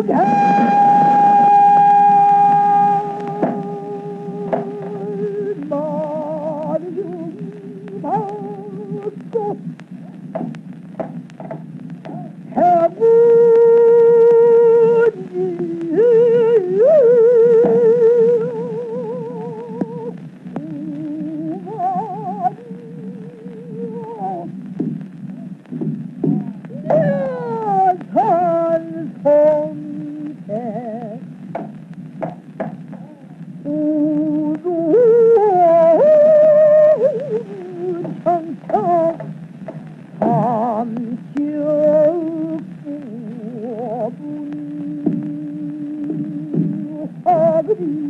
왕 Oh! Ooh.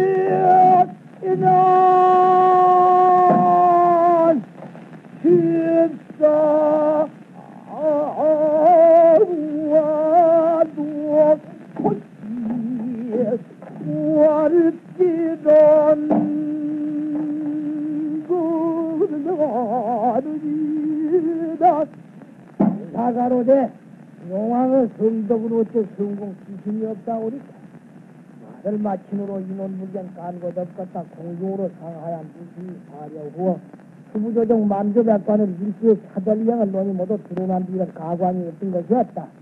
사가로되 용왕의 성덕으로 어째 성공 기심이 없다 오리까? 아들 마친으로 인원불경 깐것 없겠다. 공중으로 상하얀 무심히 사려고 수부조정 만조백관을 일시에 차돌량을 논이 모두 드러난 뒤는 가관이 없던 것이었다.